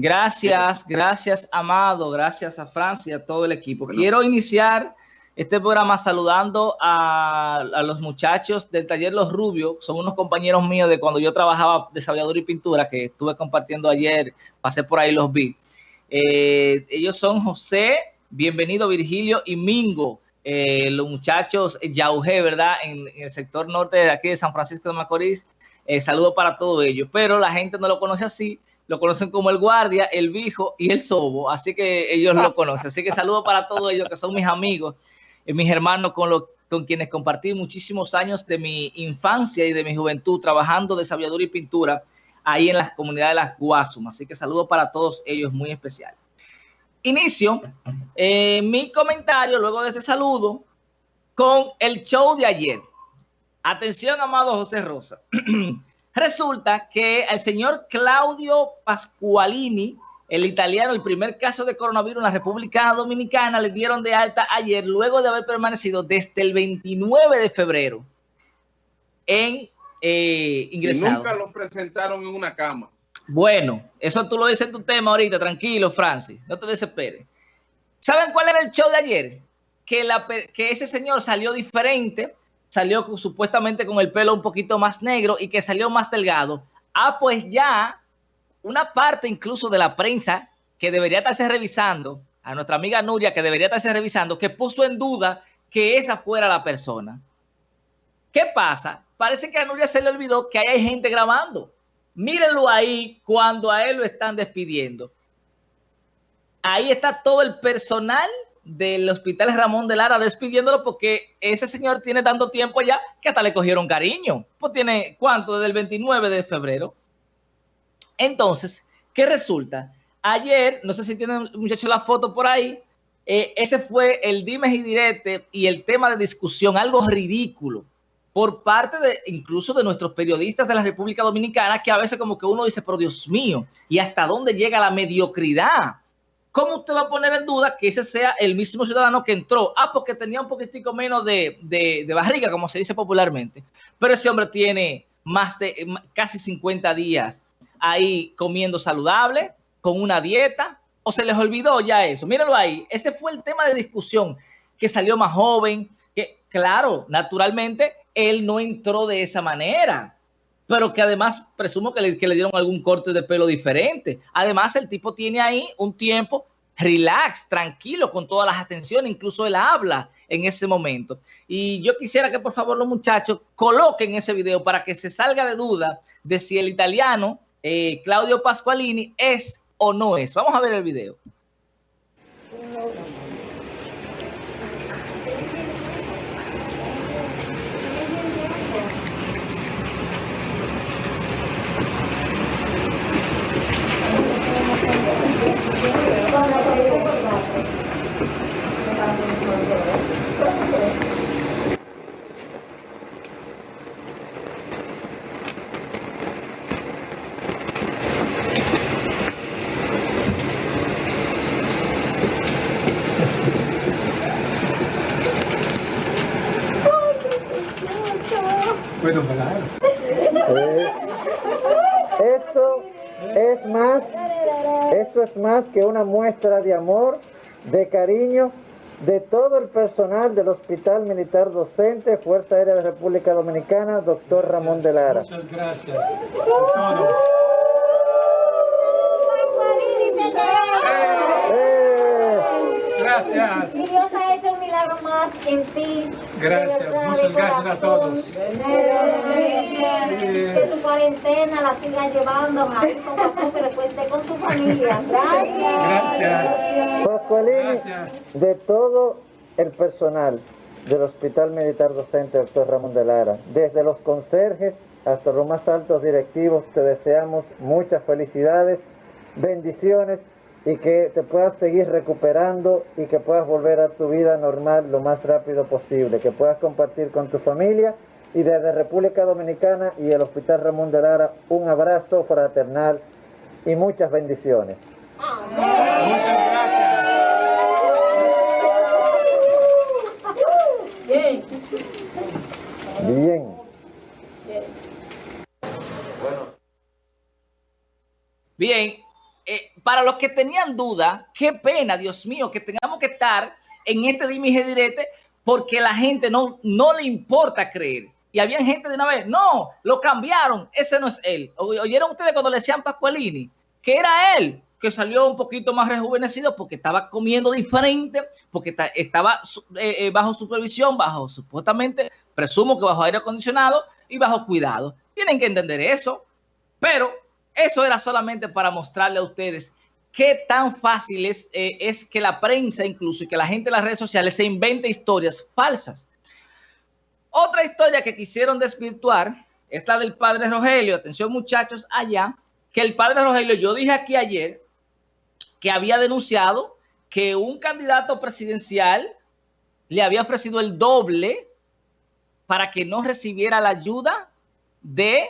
Gracias, gracias Amado, gracias a Francia, a todo el equipo. Quiero iniciar este programa saludando a, los muchachos del taller Los Rubios, son unos compañeros míos de cuando yo trabajaba desarrollador y pintura, que estuve compartiendo ayer, pasé por ahí, los vi. Eh, ellos son José, bienvenido Virgilio y Mingo, eh, los muchachos Yaujé, ¿verdad? En, el sector norte de aquí de San Francisco de Macorís. Eh, saludo para todos ellos, pero la gente no lo conoce así, lo conocen como el guardia, el Vijo y el sobo, así que ellos lo conocen. Así que saludo para todos ellos que son mis amigos mis hermanos con, con quienes compartí muchísimos años de mi infancia y de mi juventud trabajando de sabiduría y pintura ahí en las comunidades de las Guasumas. Así que saludo para todos ellos muy especial. Inicio eh, mi comentario luego de ese saludo con el show de ayer. Atención, amado José Rosa. Resulta que el señor Claudio Pasqualini el italiano, el primer caso de coronavirus en la República Dominicana, le dieron de alta ayer, luego de haber permanecido desde el 29 de febrero en eh, ingresado. nunca lo presentaron en una cama. Bueno, eso tú lo dices en tu tema ahorita, tranquilo, Francis, no te desesperes. ¿Saben cuál era el show de ayer? Que, la, que ese señor salió diferente, salió supuestamente con el pelo un poquito más negro y que salió más delgado. Ah, pues ya una parte incluso de la prensa que debería estarse revisando, a nuestra amiga Nuria que debería estarse revisando, que puso en duda que esa fuera la persona. ¿Qué pasa? Parece que a Nuria se le olvidó que hay gente grabando. Mírenlo ahí cuando a él lo están despidiendo. Ahí está todo el personal del Hospital Ramón de Lara despidiéndolo porque ese señor tiene tanto tiempo ya que hasta le cogieron cariño. Pues tiene, ¿cuánto? Desde el 29 de febrero. Entonces, ¿qué resulta? Ayer, no sé si tienen muchachos la foto por ahí, eh, ese fue el dimes y direte y el tema de discusión, algo ridículo, por parte de incluso de nuestros periodistas de la República Dominicana, que a veces como que uno dice, pero Dios mío, ¿y hasta dónde llega la mediocridad? ¿Cómo usted va a poner en duda que ese sea el mismo ciudadano que entró? Ah, porque tenía un poquitico menos de, de barriga, como se dice popularmente. Pero ese hombre tiene más de casi 50 días ahí comiendo saludable, con una dieta, o se les olvidó ya eso. Míralo ahí, ese fue el tema de discusión, que salió más joven, que claro, naturalmente, él no entró de esa manera, pero que además presumo que le, dieron algún corte de pelo diferente. Además, el tipo tiene ahí un tiempo relax, tranquilo, con todas las atenciones, incluso él habla en ese momento. Y yo quisiera que por favor los muchachos coloquen ese video para que se salga de duda de si el italiano eh, Claudio Pasqualini es o no es. Vamos a ver el video esto es más, esto es más que una muestra de amor, de cariño de todo el personal del Hospital Militar Docente, Fuerza Aérea de República Dominicana, doctor Ramón de Lara. Muchas gracias. Gracias. Y Dios ha hecho un milagro más en ti. Gracias, muchas gracias a todos. Que tu cuarentena la sigas llevando ahí poco a poco después esté con tu familia. Gracias. Gracias. Pascualini, de todo el personal del Hospital Militar Docente Doctor Ramón de Lara, desde los conserjes hasta los más altos directivos, te deseamos muchas felicidades, bendiciones y que te puedas seguir recuperando y que puedas volver a tu vida normal lo más rápido posible, que puedas compartir con tu familia y desde República Dominicana y el Hospital Ramón de Lara un abrazo fraternal y muchas bendiciones. Muchas gracias. Bien. Bien. Para los que tenían duda, qué pena, Dios mío, que tengamos que estar en este dime y direte porque la gente no, no le importa creer. Y había gente de una vez, no, lo cambiaron, ese no es él. ¿Oyeron ustedes cuando le decían Pascualini? Que era él, que salió un poquito más rejuvenecido porque estaba comiendo diferente, porque estaba eh, eh, bajo supervisión, bajo supuestamente, presumo que bajo aire acondicionado y bajo cuidado. Tienen que entender eso, pero eso era solamente para mostrarle a ustedes qué tan fácil es, eh, es que la prensa incluso y que la gente en las redes sociales se invente historias falsas. Otra historia que quisieron desvirtuar es la del padre Rogelio. Atención muchachos allá, que el padre Rogelio, yo dije aquí ayer que había denunciado que un candidato presidencial le había ofrecido el doble para que no recibiera la ayuda de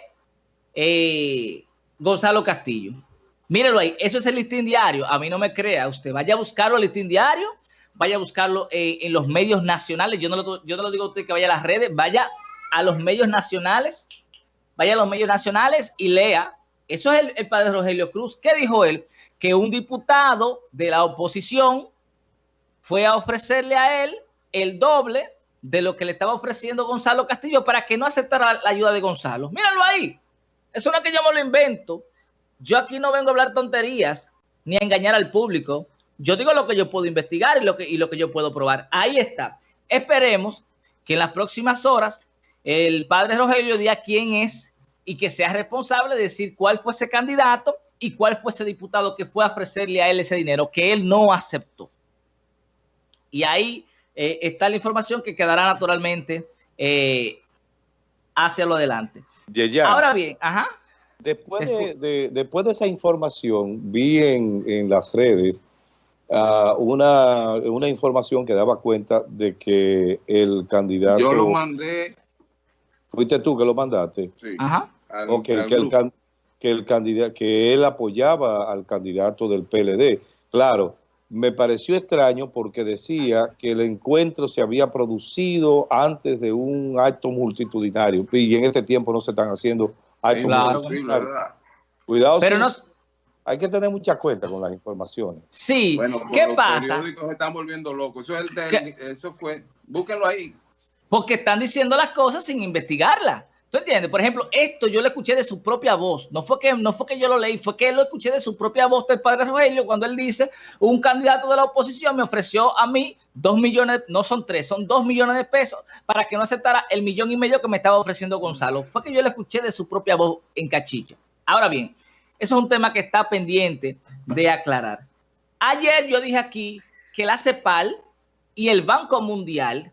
eh, Gonzalo Castillo. Mírelo ahí, eso es el listín diario. A mí no me crea, usted vaya a buscarlo el listín diario, vaya a buscarlo eh, en los medios nacionales. Yo no, lo, yo no lo digo a usted que vaya a las redes, vaya a los medios nacionales, vaya a los medios nacionales y lea. Eso es el, el padre Rogelio Cruz. ¿Qué dijo él? Que un diputado de la oposición fue a ofrecerle a él el doble de lo que le estaba ofreciendo Gonzalo Castillo para que no aceptara la ayuda de Gonzalo. Míralo ahí. Eso no es que yo me lo invento. Yo aquí no vengo a hablar tonterías ni a engañar al público. Yo digo lo que yo puedo investigar y lo que, yo puedo probar. Ahí está. Esperemos que en las próximas horas el padre Rogelio diga quién es y que sea responsable de decir cuál fue ese candidato y cuál fue ese diputado que fue a ofrecerle a él ese dinero que él no aceptó. Y ahí eh, está la información que quedará naturalmente eh, hacia lo adelante. Ahora bien, ajá. Después de, después de esa información, vi en, las redes uh, una, una información que daba cuenta de que el candidato... Yo lo mandé. ¿Fuiste tú que lo mandaste? Sí. Ajá. ok, que, el, que, el candidato, que él apoyaba al candidato del PLD. Claro, me pareció extraño porque decía que el encuentro se había producido antes de un acto multitudinario y en este tiempo no se están haciendo actos multitudinarios. Cuidado, Pero no... hay que tener mucha cuenta con las informaciones. Sí, bueno, ¿qué los pasa? Los periódicos se están volviendo locos. Eso, es eso fue, búsquenlo ahí. Porque están diciendo las cosas sin investigarlas. ¿Tú entiendes? Por ejemplo, esto yo lo escuché de su propia voz. No fue que, no fue que yo lo leí, fue que lo escuché de su propia voz del padre Rogelio cuando él dice, un candidato de la oposición me ofreció a mí dos millones, no son tres, son dos millones de pesos para que no aceptara el millón y medio que me estaba ofreciendo Gonzalo. Fue que yo lo escuché de su propia voz en cachillo. Ahora bien, eso es un tema que está pendiente de aclarar. Ayer yo dije aquí que la CEPAL y el Banco Mundial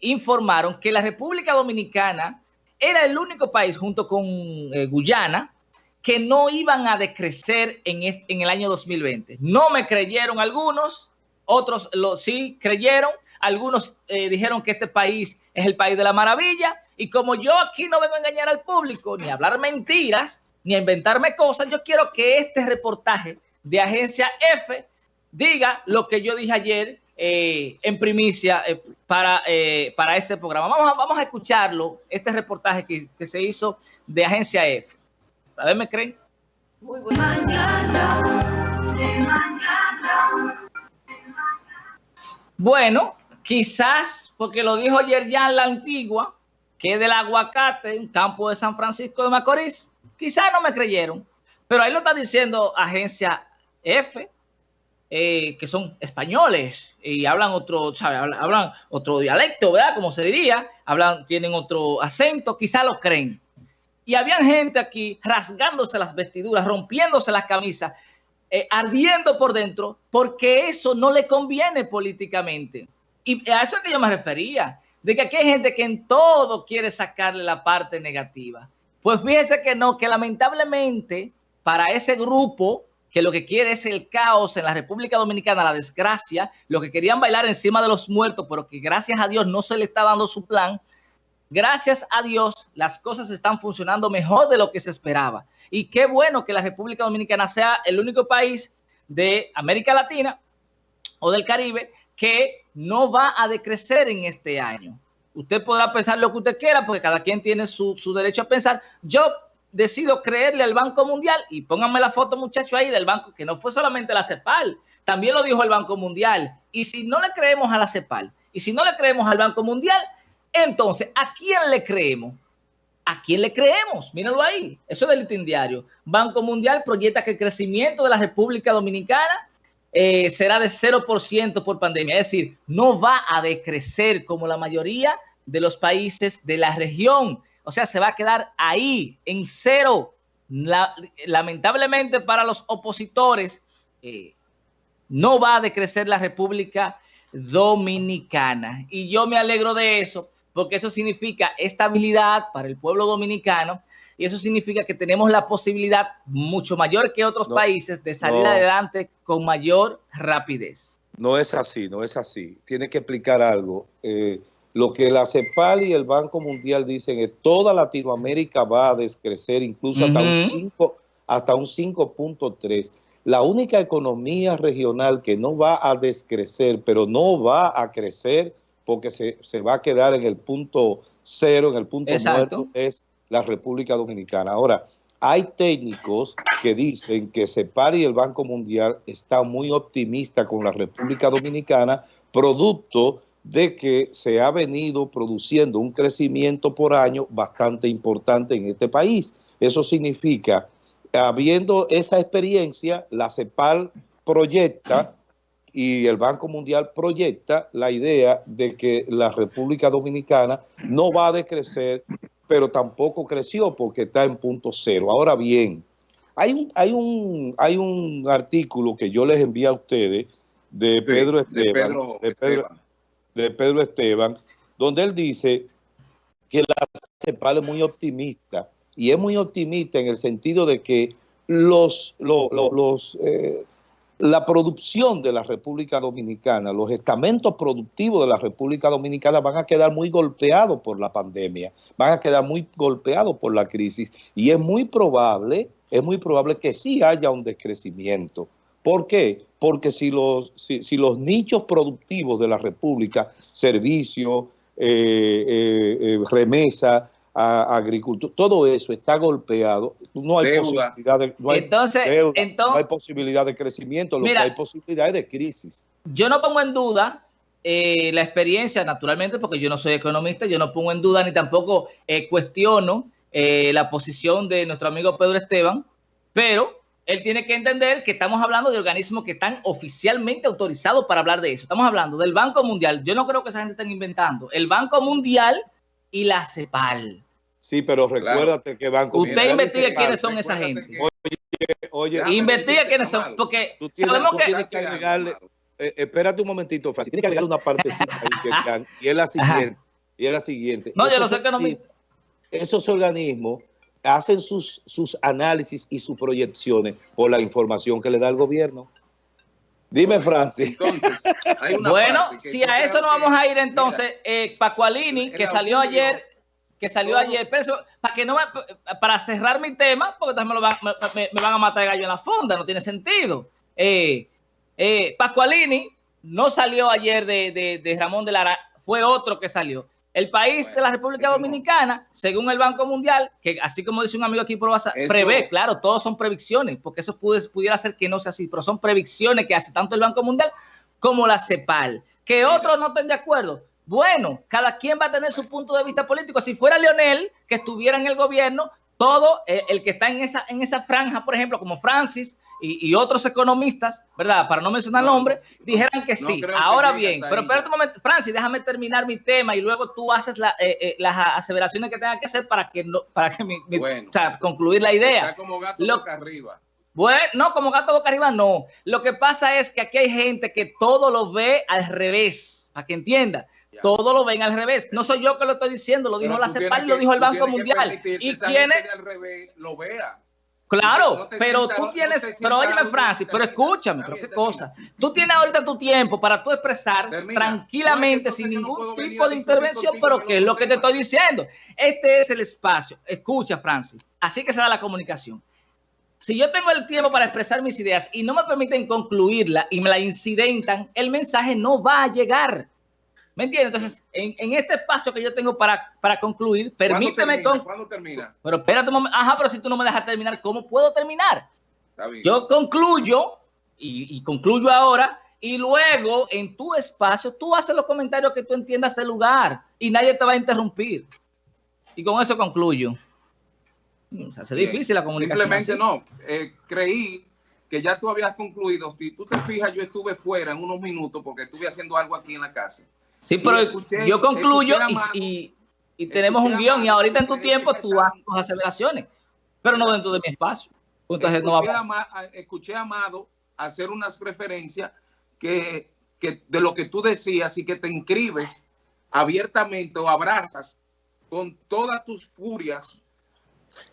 informaron que la República Dominicana era el único país junto con eh, Guyana que no iban a decrecer en, en el año 2020. No me creyeron algunos, otros lo, sí creyeron, algunos eh, dijeron que este país es el país de la maravilla y como yo aquí no vengo a engañar al público, ni a hablar mentiras, ni a inventarme cosas, yo quiero que este reportaje de Agencia F diga lo que yo dije ayer eh, en primicia eh, para, eh, para este programa. Vamos a, vamos a escucharlo, este reportaje que, que se hizo de Agencia F. A ver, ¿me creen? Muy Bueno, quizás porque lo dijo ayer ya en la antigua, que es del aguacate, un campo de San Francisco de Macorís. Quizás no me creyeron, pero ahí lo está diciendo Agencia F, eh, que son españoles y hablan otro, Hablan, otro dialecto, ¿verdad? Como se diría, hablan, tienen otro acento, quizá lo creen. Y había gente aquí rasgándose las vestiduras, rompiéndose las camisas, eh, ardiendo por dentro, porque eso no le conviene políticamente. Y a eso es que yo me refería, de que aquí hay gente que en todo quiere sacarle la parte negativa. Pues fíjese que no, que lamentablemente para ese grupo que lo que quiere es el caos en la República Dominicana, la desgracia, lo que querían bailar encima de los muertos, pero que gracias a Dios no se le está dando su plan. Gracias a Dios, las cosas están funcionando mejor de lo que se esperaba. Y qué bueno que la República Dominicana sea el único país de América Latina o del Caribe que no va a decrecer en este año. Usted podrá pensar lo que usted quiera, porque cada quien tiene su, su derecho a pensar. Yo decido creerle al Banco Mundial, y pónganme la foto, muchachos, ahí del banco, que no fue solamente la CEPAL, también lo dijo el Banco Mundial. Y si no le creemos a la CEPAL, y si no le creemos al Banco Mundial, entonces, ¿a quién le creemos? ¿A quién le creemos? Mírenlo ahí. Eso es del listín diario. Banco Mundial proyecta que el crecimiento de la República Dominicana eh, será de 0% por pandemia. Es decir, no va a decrecer como la mayoría de los países de la región. O sea, se va a quedar ahí, en cero. lamentablemente para los opositores, eh, no va a decrecer la República Dominicana. Y yo me alegro de eso, porque eso significa estabilidad para el pueblo dominicano y eso significa que tenemos la posibilidad mucho mayor que otros países de salir adelante con mayor rapidez. No es así, no es así. Tiene que explicar algo. Eh, lo que la CEPAL y el Banco Mundial dicen es toda Latinoamérica va a descrecer incluso hasta un 5 hasta un 5.3. La única economía regional que no va a descrecer, pero no va a crecer porque se, va a quedar en el punto cero, en el punto muerto, es la República Dominicana. Ahora, hay técnicos que dicen que CEPAR y el Banco Mundial están muy optimistas con la República Dominicana, producto de que se ha venido produciendo un crecimiento por año bastante importante en este país. Eso significa, habiendo esa experiencia, la CEPAL proyecta y el Banco Mundial proyecta la idea de que la República Dominicana no va a decrecer, pero tampoco creció porque está en punto cero. Ahora bien, hay un, hay un, hay un artículo que yo les envié a ustedes de Pedro Esteban, de Pedro, Esteban, donde él dice que la CEPAL es muy optimista, y es muy optimista en el sentido de que los, los, eh, la producción de la República Dominicana, los estamentos productivos de la República Dominicana van a quedar muy golpeados por la pandemia, van a quedar muy golpeados por la crisis y es muy probable, es muy probable que sí haya un decrecimiento. ¿Por qué? Porque si los, si, los nichos productivos de la República, servicio, eh, eh, eh, remesa, a, agricultura, todo eso está golpeado, no hay, posibilidad de, no hay, entonces, entonces, hay posibilidad de crecimiento, lo que hay posibilidades de crisis. Yo no pongo en duda eh, la experiencia, naturalmente, porque yo no soy economista, yo no pongo en duda ni tampoco eh, cuestiono eh, la posición de nuestro amigo Pedro Esteban, pero él tiene que entender que estamos hablando de organismos que están oficialmente autorizados para hablar de eso. Estamos hablando del Banco Mundial. Yo no creo que esa gente esté inventando. El Banco Mundial y la CEPAL. Sí, pero recuérdate que Banco Usted investigue quiénes son esa gente. Oye, oye. Investiga quiénes son, porque sabemos que... que agregarle, eh, espérate un momentito, Francis. Tienes que agregarle una parte y es la siguiente. Y es la siguiente. No, yo no sé que no me... Esos organismos hacen sus, sus análisis y sus proyecciones por la información que le da el gobierno. Dime, Francis. Entonces, bueno, si a eso no vamos a ir entonces, eh, Pacualini, que salió ayer, que salió ayer, pero para que no para cerrar mi tema, porque también me, van, me, van a matar gallo en la fonda, no tiene sentido. Eh, eh, Pascualini no salió ayer de, de, de Ramón de Lara, fue otro que salió. El país de la República Dominicana, según el Banco Mundial, que así como dice un amigo aquí, prevé, claro, todos son predicciones, porque eso pudiera ser que no sea así, pero son predicciones que hace tanto el Banco Mundial como la CEPAL. Que otros no estén de acuerdo. Bueno, cada quien va a tener su punto de vista político. Si fuera Leonel, que estuviera en el gobierno, todo eh, el que está en esa, en esa franja, por ejemplo, como Francis y, otros economistas, ¿verdad? Para no mencionar nombres, dijeran que sí. Ahora bien, pero espérate un momento, Francis, déjame terminar mi tema y luego tú haces eh, eh, las aseveraciones que tenga que hacer para que no, para que mi, concluir la idea. Está como gato boca arriba. Bueno, no, como gato boca arriba, no. Lo que pasa es que aquí hay gente que todo lo ve al revés, para que entienda. Todo lo ven al revés. No soy yo que lo estoy diciendo, lo dijo la CEPAL y lo dijo el Banco Mundial. Y tiene... lo vea. Claro, pero tú tienes, pero óyeme Francis, pero escúchame, pero qué cosa. Tú tienes ahorita tu tiempo para tú expresar tranquilamente, sin ningún tipo de intervención, pero ¿qué es lo que te estoy diciendo? Este es el espacio. Escucha, Francis. Así que se da la comunicación. Si yo tengo el tiempo para expresar mis ideas y no me permiten concluirla y me la incidentan, el mensaje no va a llegar. ¿Me entiendes? Entonces, en, en este espacio que yo tengo para, para concluir, permíteme ¿Cuándo termina? con... ¿Cuándo termina? Pero espérate un momento. Ajá, pero si tú no me dejas terminar, ¿cómo puedo terminar? Está bien. Yo concluyo y, y concluyo ahora y luego en tu espacio tú haces los comentarios que tú entiendas del lugar y nadie te va a interrumpir. Y con eso concluyo. Mm, Se hace difícil la comunicación. Simplemente así. no. Eh, creí que ya tú habías concluido. Si tú te fijas, yo estuve fuera en unos minutos porque estuve haciendo algo aquí en la casa. Sí, pero y escuché- yo concluyo y, Amado- y- y tenemos un guion y ahorita en tu tiempo tú haces tus aseveraciones, pero no dentro de mi espacio. Entonces no escuché, va a, Ma- a- escuché a Amado hacer unas referencias que, que de lo que tú decías y que te inscribes abiertamente o abrazas con todas tus furias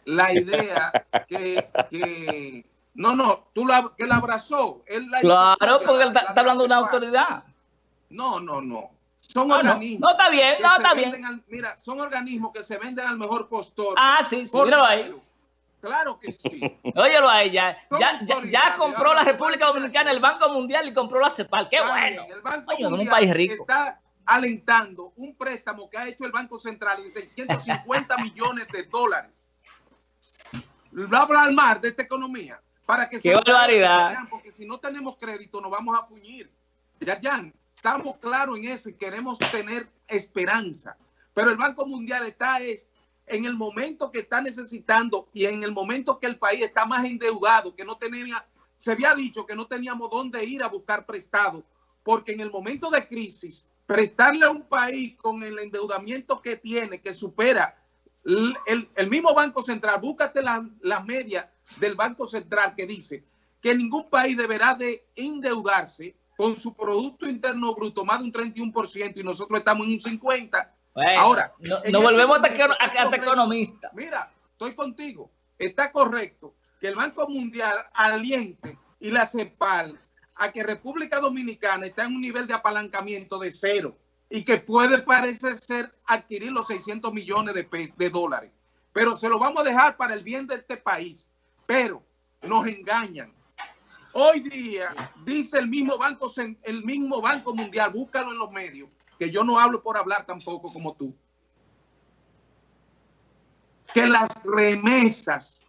la idea que, que- no, no, tú la, que la abrazó. Él la Claro, porque él la- está, la está hablando de una autoridad. No, no, no. Son Ah, organismos. No, está bien, no, está bien. al- mira, son organismos que se venden al mejor postor. Ah, sí, sí, míralo ahí. Claro que sí. Óyelo ahí, ya, ya, ya, ya compró la República Dominicana, el Banco Mundial y compró la CEPAL. ¡Qué bueno! El Banco un Mundial país rico. está alentando un préstamo que ha hecho el Banco Central en 650 millones de dólares. Va a hablar más de esta economía para que ¡Qué barbaridad! porque si no tenemos crédito nos vamos a fuñir. Ya, ya, estamos claros en eso y queremos tener esperanza. Pero el Banco Mundial está es en el momento que está necesitando y en el momento que el país está más endeudado, que no tenía, se había dicho que no teníamos dónde ir a buscar prestado, porque en el momento de crisis, prestarle a un país con el endeudamiento que tiene, que supera el, el- el mismo Banco Central, búscate la, la media del Banco Central que dice que ningún país deberá de endeudarse con su Producto Interno Bruto más de un 31% y nosotros estamos en un 50%. Bueno, Ahora, no- este volvemos momento está correcto. economistas. Mira, estoy contigo. Está correcto que el Banco Mundial aliente y la CEPAL a que República Dominicana está en un nivel de apalancamiento de cero y que puede parece ser adquirir los 600 millones de, de dólares. Pero se lo vamos a dejar para el bien de este país. Pero nos engañan. Hoy día dice el mismo banco, el mismo banco mundial, búscalo en los medios, que yo no hablo por hablar tampoco como tú, que las remesas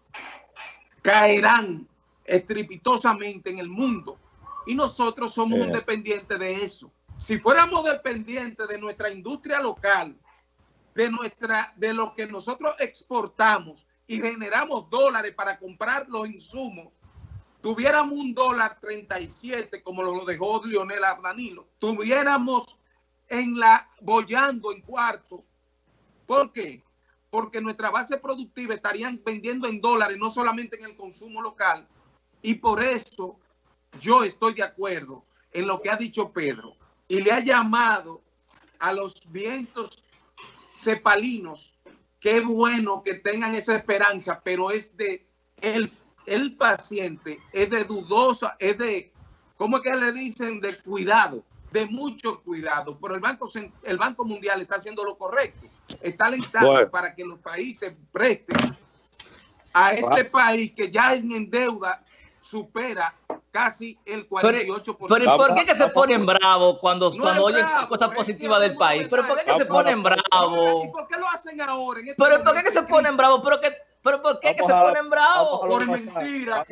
caerán estrepitosamente en el mundo y nosotros somos Eh. un dependiente de eso. Si fuéramos dependientes de nuestra industria local, de nuestra, de lo que nosotros exportamos y generamos dólares para comprar los insumos, tuviéramos un dólar 37 como lo dejó Lionel Danilo, tuviéramos en la bollando en cuarto. ¿Por qué? Porque nuestra base productiva estarían vendiendo en dólares, no solamente en el consumo local. Y por eso yo estoy de acuerdo en lo que ha dicho Pedro y le ha llamado a los vientos cepalinos. Qué bueno que tengan esa esperanza, pero es de el, el paciente, es de dudosa, es de, ¿cómo es que le dicen? De cuidado, de mucho cuidado. Pero el Banco, el Banco Mundial está haciendo lo correcto. Está alentando Bueno. para que los países presten a este país que ya en deuda supera casi el 48%. Pero ¿y por qué que se ponen bravos cuando, No cuando oyen bravo, cosas es positivas que del país? ¿Pero por qué que se ponen ¿Y bravos? por qué lo hacen ahora? En este ¿Pero por qué que se ponen bravos? ¿Pero, que, pero por qué que se ponen bravos? Por WhatsApp. mentira.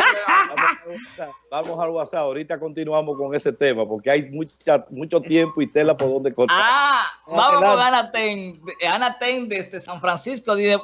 Vamos al WhatsApp. Ahorita continuamos con ese tema porque hay mucha, mucho tiempo y tela por donde cortar. Ah, vamos con. Ana Ten, Ana Ten desde San Francisco. Dice,